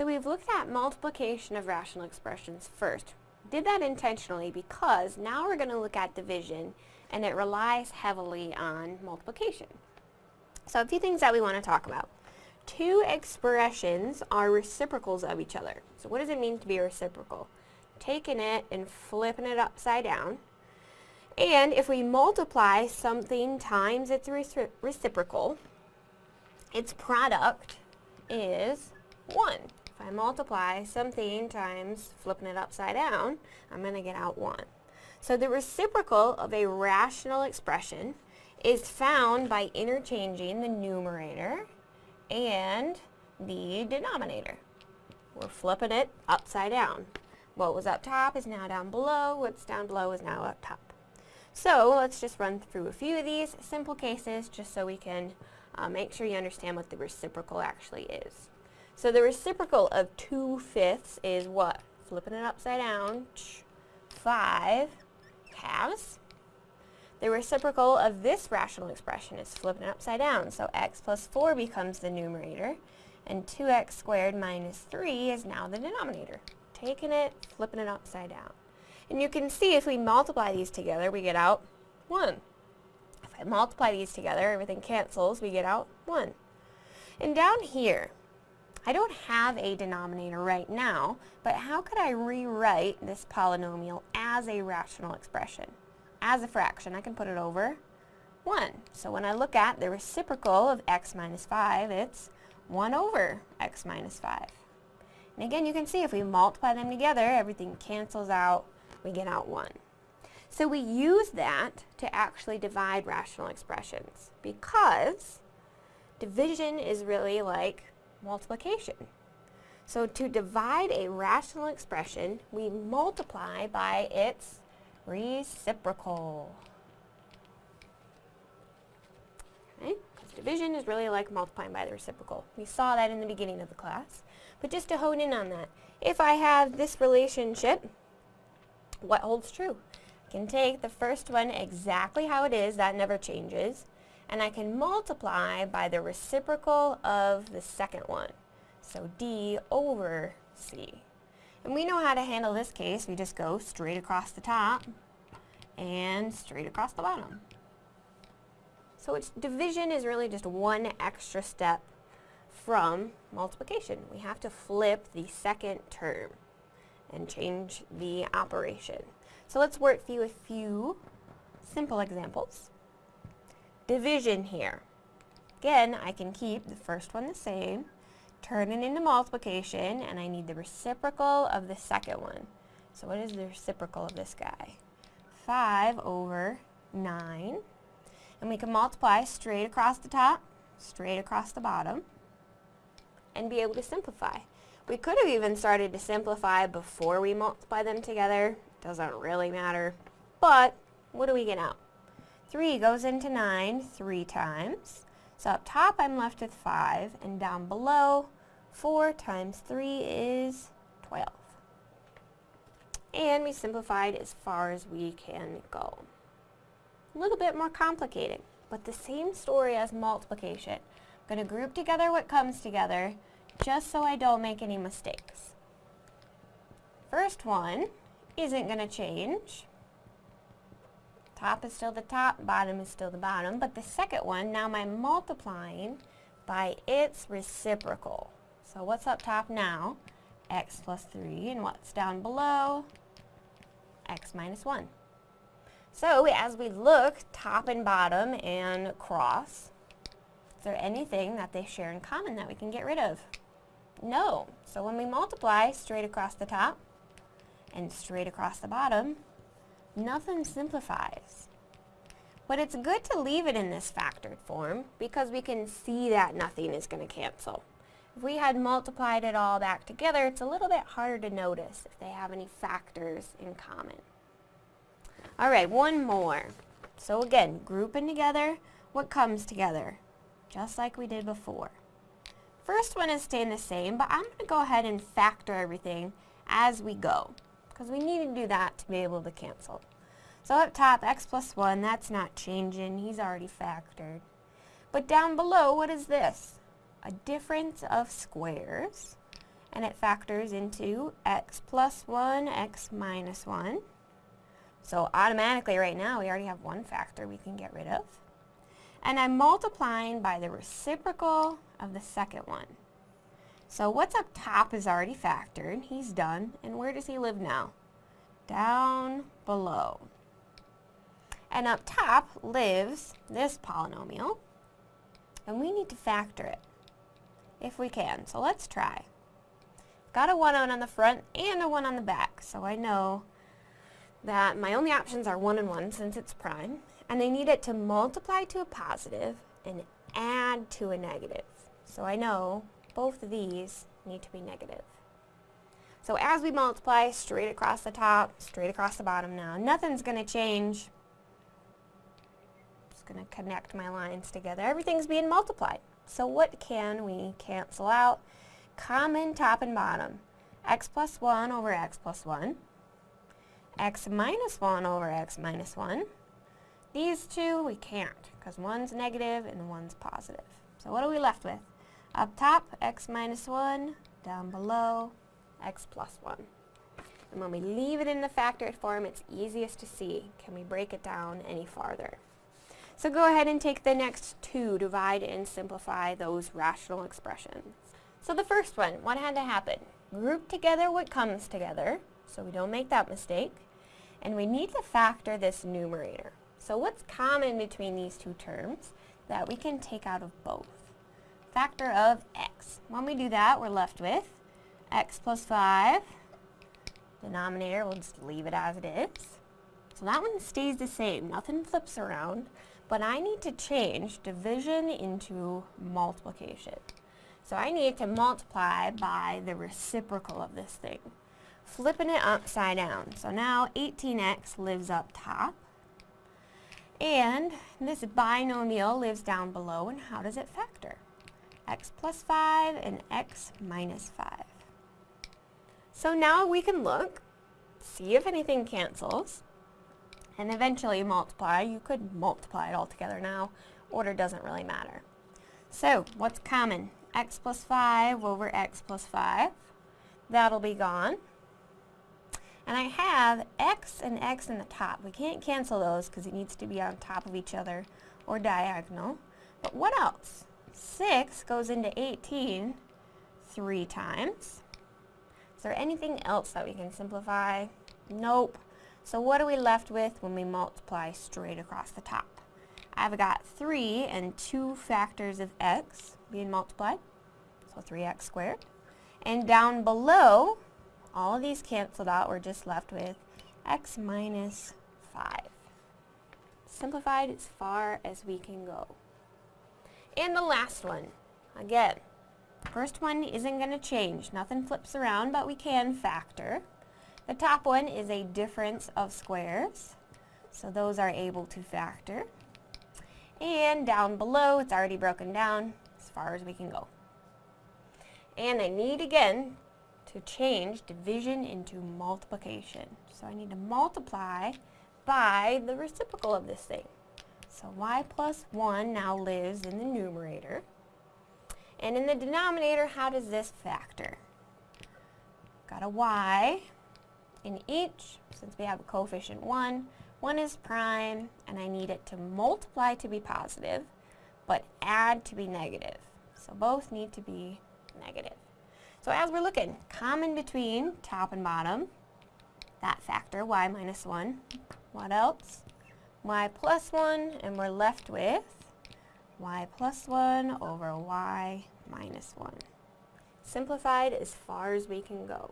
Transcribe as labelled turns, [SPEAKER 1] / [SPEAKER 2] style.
[SPEAKER 1] So we've looked at multiplication of rational expressions first. Did that intentionally because now we're going to look at division and it relies heavily on multiplication. So a few things that we want to talk about. Two expressions are reciprocals of each other. So what does it mean to be reciprocal? Taking it and flipping it upside down. And if we multiply something times its reciprocal, its product is 1. If I multiply something times flipping it upside down, I'm going to get out 1. So the reciprocal of a rational expression is found by interchanging the numerator and the denominator. We're flipping it upside down. What was up top is now down below. What's down below is now up top. So let's just run through a few of these simple cases just so we can uh, make sure you understand what the reciprocal actually is. So the reciprocal of 2 fifths is what? Flipping it upside down. 5 halves. The reciprocal of this rational expression is flipping it upside down. So x plus 4 becomes the numerator. And 2x squared minus 3 is now the denominator. Taking it, flipping it upside down. And you can see if we multiply these together, we get out 1. If I multiply these together, everything cancels, we get out 1. And down here, I don't have a denominator right now, but how could I rewrite this polynomial as a rational expression? As a fraction, I can put it over 1. So when I look at the reciprocal of x minus 5, it's 1 over x minus 5. And again, you can see if we multiply them together, everything cancels out, we get out 1. So we use that to actually divide rational expressions because division is really like multiplication. So to divide a rational expression, we multiply by its reciprocal. Okay? division is really like multiplying by the reciprocal. We saw that in the beginning of the class. But just to hone in on that, if I have this relationship, what holds true? I can take the first one exactly how it is, that never changes, and I can multiply by the reciprocal of the second one. So D over C. And we know how to handle this case. We just go straight across the top and straight across the bottom. So it's, division is really just one extra step from multiplication. We have to flip the second term and change the operation. So let's work through a few simple examples. Division here. Again, I can keep the first one the same, turn it into multiplication, and I need the reciprocal of the second one. So what is the reciprocal of this guy? 5 over 9. And we can multiply straight across the top, straight across the bottom, and be able to simplify. We could have even started to simplify before we multiply them together. Doesn't really matter. But, what do we get out? 3 goes into 9 three times. So up top I'm left with 5, and down below, 4 times 3 is 12. And we simplified as far as we can go. A little bit more complicated, but the same story as multiplication. I'm going to group together what comes together, just so I don't make any mistakes. First one isn't going to change. Top is still the top, bottom is still the bottom, but the second one, now I'm multiplying by its reciprocal. So what's up top now? x plus 3, and what's down below? x minus 1. So as we look top and bottom and cross, is there anything that they share in common that we can get rid of? No. So when we multiply straight across the top and straight across the bottom, nothing simplifies. But it's good to leave it in this factored form because we can see that nothing is going to cancel. If we had multiplied it all back together, it's a little bit harder to notice if they have any factors in common. Alright, one more. So again, grouping together what comes together, just like we did before. First one is staying the same, but I'm going to go ahead and factor everything as we go, because we need to do that to be able to cancel. So up top, x plus 1, that's not changing. He's already factored. But down below, what is this? A difference of squares. and it factors into x plus 1, x minus 1. So automatically right now we already have one factor we can get rid of. And I'm multiplying by the reciprocal of the second one. So what's up top is already factored. He's done. And where does he live now? Down below. And up top lives this polynomial. And we need to factor it if we can. So let's try. Got a 1 on on the front and a 1 on the back. So I know that my only options are 1 and 1 since it's prime. And I need it to multiply to a positive and add to a negative. So I know both of these need to be negative. So as we multiply straight across the top, straight across the bottom now, nothing's going to change. Just going to connect my lines together. Everything's being multiplied. So what can we cancel out? Common top and bottom. x plus 1 over x plus 1. x minus 1 over x minus 1. These two we can't because one's negative and one's positive. So what are we left with? Up top, x minus 1. Down below, x plus 1. And when we leave it in the factored form, it's easiest to see. Can we break it down any farther? So go ahead and take the next two, divide and simplify those rational expressions. So the first one, what had to happen? Group together what comes together, so we don't make that mistake. And we need to factor this numerator. So what's common between these two terms that we can take out of both? Factor of x. When we do that, we're left with x plus 5. Denominator, we'll just leave it as it is. So that one stays the same. Nothing flips around. But I need to change division into multiplication. So I need to multiply by the reciprocal of this thing. Flipping it upside down. So now 18x lives up top. And this binomial lives down below. And how does it factor? X plus 5 and x minus 5. So now we can look, see if anything cancels and eventually multiply. You could multiply it all together now. Order doesn't really matter. So, what's common? x plus 5 over x plus 5. That'll be gone. And I have x and x in the top. We can't cancel those because it needs to be on top of each other or diagonal. But what else? 6 goes into 18 three times. Is there anything else that we can simplify? Nope. So what are we left with when we multiply straight across the top? I've got 3 and 2 factors of x being multiplied, so 3x squared. And down below, all of these canceled out, we're just left with x minus 5. Simplified as far as we can go. And the last one, again, first one isn't going to change. Nothing flips around, but we can factor. The top one is a difference of squares, so those are able to factor. And down below, it's already broken down as far as we can go. And I need, again, to change division into multiplication. So I need to multiply by the reciprocal of this thing. So y plus 1 now lives in the numerator. And in the denominator, how does this factor? Got a y in each, since we have a coefficient 1, one is prime, and I need it to multiply to be positive, but add to be negative. So both need to be negative. So as we're looking, common between top and bottom, that factor, y minus 1. What else? Y plus 1, and we're left with y plus 1 over y minus 1. Simplified as far as we can go.